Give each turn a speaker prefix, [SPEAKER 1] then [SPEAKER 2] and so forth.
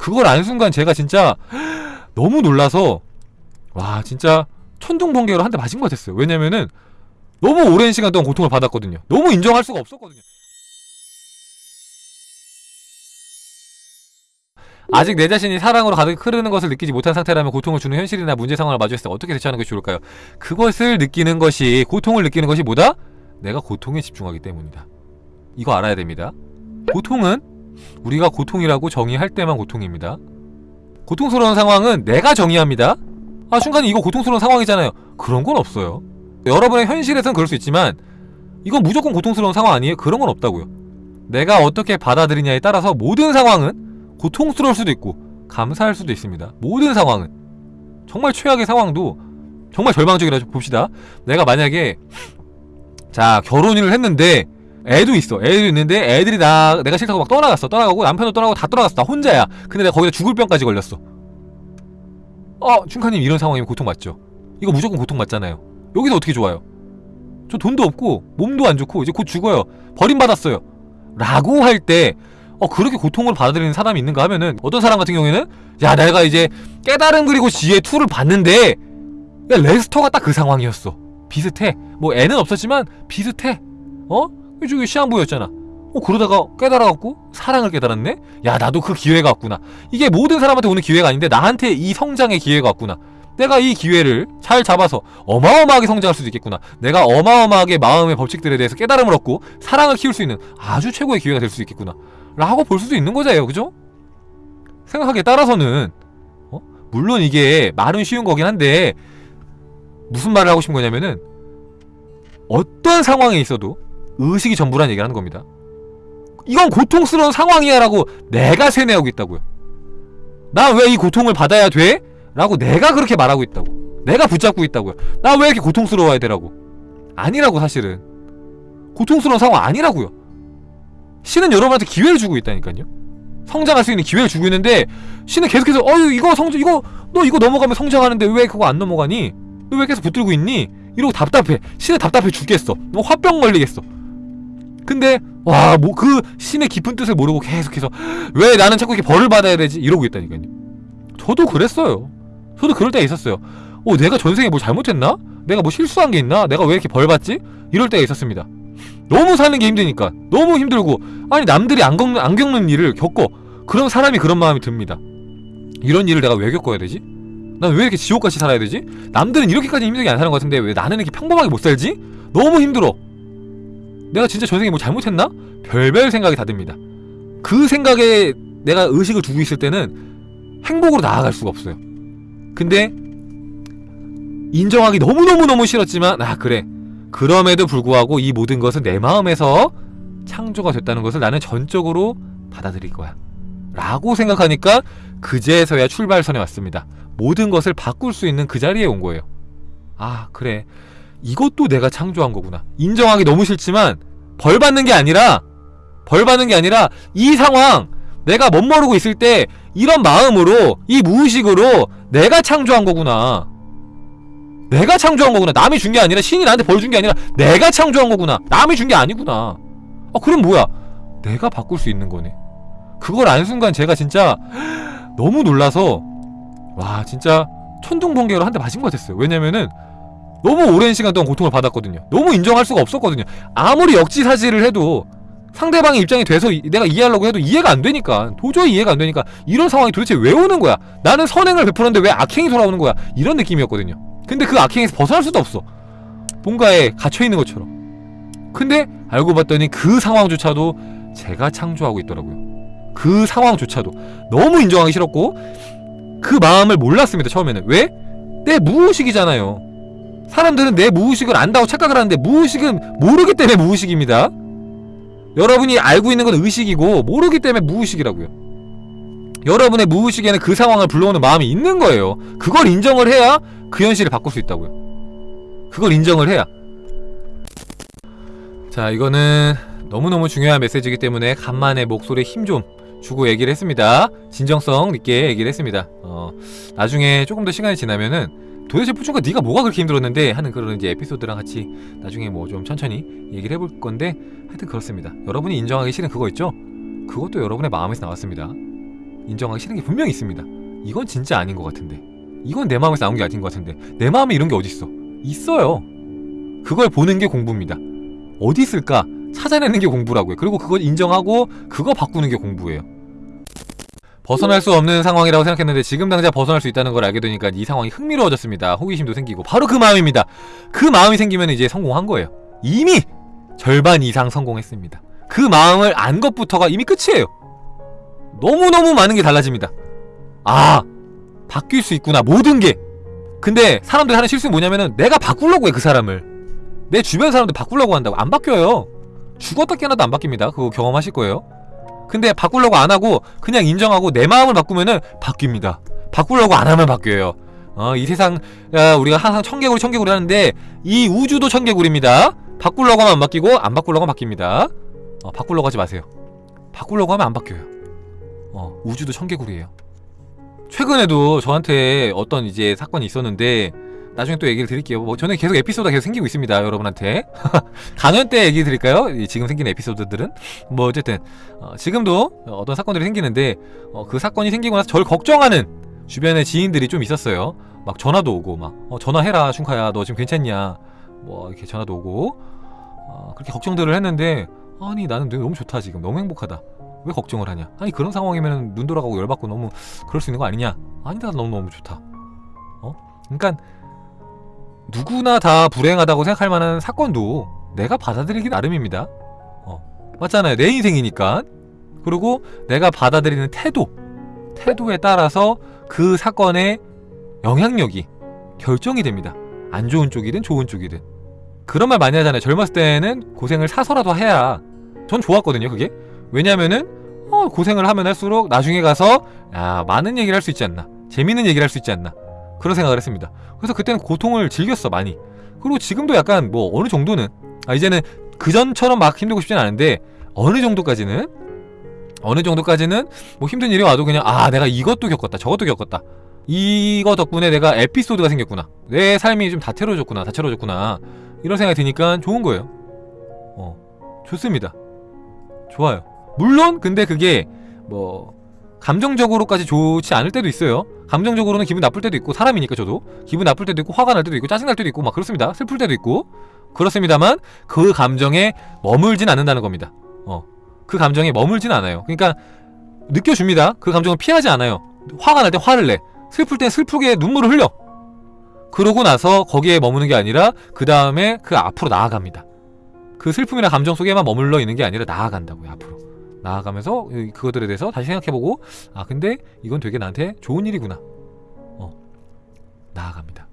[SPEAKER 1] 그걸 안 순간 제가 진짜 너무 놀라서 와 진짜 천둥번개로 한 대 맞은 것 같았어요. 왜냐면은 너무 오랜 시간 동안 고통을 받았거든요. 너무 인정할 수가 없었거든요. 아직 내 자신이 사랑으로 가득 흐르는 것을 느끼지 못한 상태라면 고통을 주는 현실이나 문제 상황을 마주했을 때 어떻게 대처하는 것이 좋을까요? 그것을 느끼는 것이 고통을 느끼는 것이 뭐다? 내가 고통에 집중하기 때문이다. 이거 알아야 됩니다. 고통은 우리가 고통이라고 정의할 때만 고통입니다. 고통스러운 상황은 내가 정의합니다. 아 순간 이거 고통스러운 상황이잖아요. 그런 건 없어요. 여러분의 현실에선 그럴 수 있지만 이건 무조건 고통스러운 상황 아니에요? 그런 건 없다고요. 내가 어떻게 받아들이냐에 따라서 모든 상황은 고통스러울 수도 있고 감사할 수도 있습니다. 모든 상황은. 정말 최악의 상황도 정말 절망적이라 봅시다. 내가 만약에 자 결혼을 했는데 애도 있어. 애도 있는데 애들이 나 내가 싫다고 막 떠나갔어. 떠나가고 남편도 떠나고 다 떠나갔어. 나 혼자야. 근데 내가 거기다 죽을 병까지 걸렸어. 어 춘카님 이런 상황이면 고통받죠. 이거 무조건 고통받잖아요. 여기서 어떻게 좋아요? 저 돈도 없고 몸도 안 좋고 이제 곧 죽어요. 버림받았어요. 라고 할 때 어 그렇게 고통을 받아들이는 사람이 있는가 하면은 어떤 사람 같은 경우에는 야 내가 이제 깨달음 그리고 지혜 2를 봤는데 야 레스터가 딱 그 상황이었어. 비슷해. 뭐 애는 없었지만 비슷해. 어? 저기 시한부였잖아 어 그러다가 깨달아갖고 사랑을 깨달았네? 야 나도 그 기회가 왔구나 이게 모든 사람한테 오는 기회가 아닌데 나한테 이 성장의 기회가 왔구나 내가 이 기회를 잘 잡아서 어마어마하게 성장할 수도 있겠구나 내가 어마어마하게 마음의 법칙들에 대해서 깨달음을 얻고 사랑을 키울 수 있는 아주 최고의 기회가 될 수 있겠구나 라고 볼 수도 있는 거잖아요 그죠? 생각하기에 따라서는 어? 물론 이게 말은 쉬운 거긴 한데 무슨 말을 하고 싶은 거냐면은 어떤 상황에 있어도 의식이 전부란 얘기를 하는 겁니다. 이건 고통스러운 상황이야 라고 내가 세뇌하고 있다고요. 나 왜 이 고통을 받아야 돼? 라고 내가 그렇게 말하고 있다고. 내가 붙잡고 있다고요. 나 왜 이렇게 고통스러워야 되라고. 아니라고 사실은. 고통스러운 상황 아니라고요. 신은 여러분한테 기회를 주고 있다니까요. 성장할 수 있는 기회를 주고 있는데 신은 계속해서 어유 이거 성장 이거 너 이거 넘어가면 성장하는데 왜 그거 안 넘어가니? 너 왜 계속 붙들고 있니? 이러고 답답해. 신은 답답해 죽겠어. 너 화병 걸리겠어 근데 와 뭐 그 신의 깊은 뜻을 모르고 계속해서 왜 나는 자꾸 이렇게 벌을 받아야 되지? 이러고 있다니까요 저도 그랬어요 저도 그럴 때가 있었어요 어 내가 전생에 뭐 잘못했나? 내가 뭐 실수한 게 있나? 내가 왜 이렇게 벌 받지? 이럴 때가 있었습니다 너무 사는 게 힘드니까 너무 힘들고 아니 남들이 안 겪는, 안 겪는 일을 겪어 그럼 사람이 그런 마음이 듭니다 이런 일을 내가 왜 겪어야 되지? 난 왜 이렇게 지옥같이 살아야 되지? 남들은 이렇게까지 힘들게 안 사는 것 같은데 왜 나는 이렇게 평범하게 못 살지? 너무 힘들어 내가 진짜 전생에 뭐 잘못했나? 별별 생각이 다 듭니다. 그 생각에 내가 의식을 두고 있을 때는 행복으로 나아갈 수가 없어요. 근데 인정하기 너무너무너무 싫었지만 아 그래. 그럼에도 불구하고 이 모든 것은 내 마음에서 창조가 됐다는 것을 나는 전적으로 받아들일 거야. 라고 생각하니까 그제서야 출발선에 왔습니다. 모든 것을 바꿀 수 있는 그 자리에 온 거예요. 아 그래 이것도 내가 창조한 거구나. 인정하기 너무 싫지만 벌 받는 게 아니라 벌 받는 게 아니라 이 상황 내가 멋모르고 있을 때 이런 마음으로 이 무의식으로 내가 창조한 거구나. 내가 창조한 거구나. 남이 준 게 아니라 신이 나한테 벌 준 게 아니라 내가 창조한 거구나. 남이 준 게 아니구나. 아 그럼 뭐야? 내가 바꿀 수 있는 거네. 그걸 안 순간 제가 진짜 너무 놀라서 와 진짜 천둥번개로 한 대 맞은 것 같았어요. 왜냐면은 너무 오랜 시간 동안 고통을 받았거든요. 너무 인정할 수가 없었거든요. 아무리 역지사지를 해도 상대방의 입장이 돼서 내가 이해하려고 해도 이해가 안 되니까 도저히 이해가 안 되니까 이런 상황이 도대체 왜 오는 거야? 나는 선행을 베풀었는데 왜 악행이 돌아오는 거야? 이런 느낌이었거든요. 근데 그 악행에서 벗어날 수도 없어. 뭔가에 갇혀있는 것처럼. 근데 알고 봤더니 그 상황조차도 제가 창조하고 있더라고요. 그 상황조차도. 너무 인정하기 싫었고 그 마음을 몰랐습니다 처음에는. 왜? 내 무의식이잖아요 사람들은 내 무의식을 안다고 착각을 하는데 무의식은 모르기 때문에 무의식입니다. 여러분이 알고 있는 건 의식이고 모르기 때문에 무의식이라고요. 여러분의 무의식에는 그 상황을 불러오는 마음이 있는 거예요. 그걸 인정을 해야 그 현실을 바꿀 수 있다고요. 그걸 인정을 해야. 자 이거는 너무너무 중요한 메시지이기 때문에 간만에 목소리에 힘 좀 주고 얘기를 했습니다. 진정성 있게 얘기를 했습니다. 어 나중에 조금 더 시간이 지나면은 도대체 뿌준가 네가 뭐가 그렇게 힘들었는데 하는 그런 이제 에피소드랑 같이 나중에 뭐 좀 천천히 얘기를 해볼 건데 하여튼 그렇습니다 여러분이 인정하기 싫은 그거 있죠? 그것도 여러분의 마음에서 나왔습니다 인정하기 싫은 게 분명히 있습니다. 이건 진짜 아닌 것 같은데. 이건 내 마음에서 나온 게 아닌 것 같은데. 내 마음에 이런 게 어딨어? 있어요. 그걸 보는 게 공부입니다. 어디 있을까? 찾아내는 게 공부라고요. 그리고 그걸 인정하고 그거 바꾸는 게 공부예요. 벗어날 수 없는 상황이라고 생각했는데 지금 당장 벗어날 수 있다는 걸 알게 되니까 이 상황이 흥미로워졌습니다. 호기심도 생기고 바로 그 마음입니다. 그 마음이 생기면 이제 성공한 거예요. 이미 절반 이상 성공했습니다. 그 마음을 안 것부터가 이미 끝이에요. 너무너무 많은 게 달라집니다. 아, 바뀔 수 있구나. 모든 게. 근데 사람들이 하는 실수는 뭐냐면은 내가 바꾸려고 해, 그 사람을. 내 주변 사람들 바꾸려고 한다고. 안 바뀌어요. 죽었다 깨어나도 안 바뀝니다. 그거 경험하실 거예요. 근데 바꾸려고 안 하고 그냥 인정하고 내 마음을 바꾸면은 바뀝니다. 바꾸려고 안 하면 바뀌어요. 어, 이 세상 야, 우리가 항상 청개구리 청개구리 하는데 이 우주도 청개구리입니다. 바꾸려고 하면 안 바뀌고 안 바꾸려고 하면 바뀝니다. 어, 바꾸려고 하지 마세요. 바꾸려고 하면 안 바뀌어요. 어, 우주도 청개구리예요. 최근에도 저한테 어떤 이제 사건이 있었는데 나중에 또 얘기를 드릴게요. 뭐 저는 계속 에피소드가 계속 생기고 있습니다, 여러분한테. 강연 때 얘기 드릴까요? 이 지금 생긴 에피소드들은 뭐 어쨌든 어, 지금도 어떤 사건들이 생기는데 어, 그 사건이 생기고 나서 저를 걱정하는 주변의 지인들이 좀 있었어요. 막 전화도 오고 막 어, 전화해라 춘카야 너 지금 괜찮냐 뭐 이렇게 전화도 오고 어, 그렇게 걱정들을 했는데 아니 나는 너무 좋다 지금 너무 행복하다 왜 걱정을 하냐 아니 그런 상황이면 눈 돌아가고 열받고 너무 그럴 수 있는 거 아니냐 아니다 너무 너무 좋다 어 그러니까 누구나 다 불행하다고 생각할 만한 사건도 내가 받아들이기 나름입니다. 어 맞잖아요. 내 인생이니까. 그리고 내가 받아들이는 태도 태도에 따라서 그 사건의 영향력이 결정이 됩니다. 안 좋은 쪽이든 좋은 쪽이든. 그런 말 많이 하잖아요. 젊었을 때는 고생을 사서라도 해야 전 좋았거든요 그게. 왜냐면은 어, 고생을 하면 할수록 나중에 가서 야 많은 얘기를 할 수 있지 않나. 재밌는 얘기를 할 수 있지 않나 그런 생각을 했습니다. 그래서 그때는 고통을 즐겼어 많이. 그리고 지금도 약간 뭐 어느 정도는 아 이제는 그전처럼 막 힘들고 싶진 않은데 어느 정도까지는 어느 정도까지는 뭐 힘든 일이 와도 그냥 아 내가 이것도 겪었다 저것도 겪었다. 이거 덕분에 내가 에피소드가 생겼구나. 내 삶이 좀 다채로워졌구나 다채로워졌구나. 이런 생각이 드니까 좋은 거예요. 어 좋습니다. 좋아요. 물론 근데 그게 뭐 감정적으로까지 좋지 않을 때도 있어요. 감정적으로는 기분 나쁠 때도 있고 사람이니까 저도. 기분 나쁠 때도 있고 화가 날 때도 있고 짜증날 때도 있고 막 그렇습니다. 슬플 때도 있고. 그렇습니다만 그 감정에 머물진 않는다는 겁니다. 어. 그 감정에 머물진 않아요. 그러니까 느껴줍니다. 그 감정을 피하지 않아요. 화가 날 때 화를 내. 슬플 땐 슬프게 눈물을 흘려. 그러고 나서 거기에 머무는 게 아니라 그 다음에 그 앞으로 나아갑니다. 그 슬픔이나 감정 속에만 머물러 있는 게 아니라 나아간다고요 앞으로 나아가면서 그것들에 대해서 다시 생각해보고 아 근데 이건 되게 나한테 좋은 일이구나. 어 나아갑니다